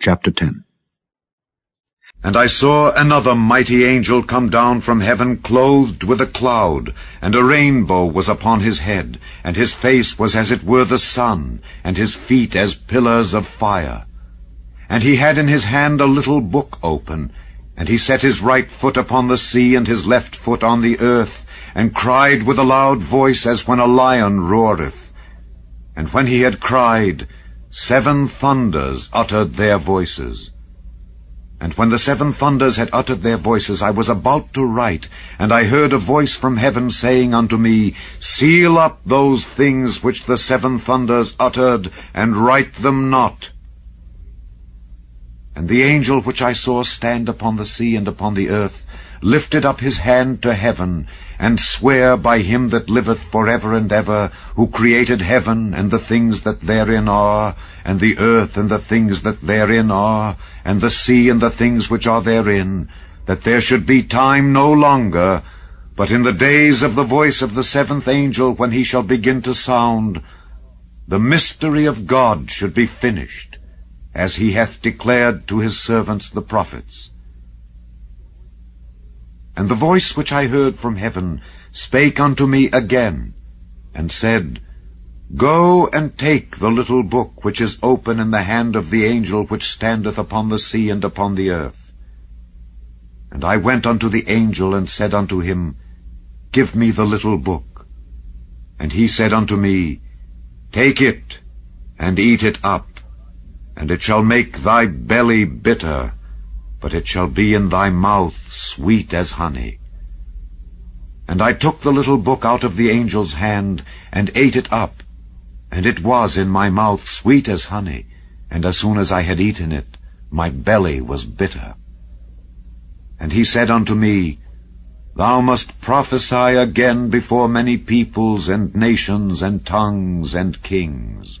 Chapter 10 And I saw another mighty angel come down from heaven clothed with a cloud, and a rainbow was upon his head, and his face was as it were the sun, and his feet as pillars of fire. And he had in his hand a little book open, and he set his right foot upon the sea and his left foot on the earth, and cried with a loud voice as when a lion roareth. And when he had cried, seven thunders uttered their voices. And when the seven thunders had uttered their voices, I was about to write, and I heard a voice from heaven saying unto me, Seal up those things which the seven thunders uttered, and write them not. And the angel which I saw stand upon the sea and upon the earth lifted up his hand to heaven, and swear by him that liveth for ever and ever, who created heaven and the things that therein are, and the earth and the things that therein are, and the sea and the things which are therein, that there should be time no longer, but in the days of the voice of the seventh angel, when he shall begin to sound, the mystery of God should be finished, as he hath declared to his servants the prophets. And the voice which I heard from heaven spake unto me again, and said, Go and take the little book which is open in the hand of the angel which standeth upon the sea and upon the earth. And I went unto the angel, and said unto him, Give me the little book. And he said unto me, Take it, and eat it up, and it shall make thy belly bitter, but it shall be in thy mouth sweet as honey. And I took the little book out of the angel's hand, and ate it up, and it was in my mouth sweet as honey, and as soon as I had eaten it, my belly was bitter. And he said unto me, Thou must prophesy again before many peoples and nations and tongues and kings.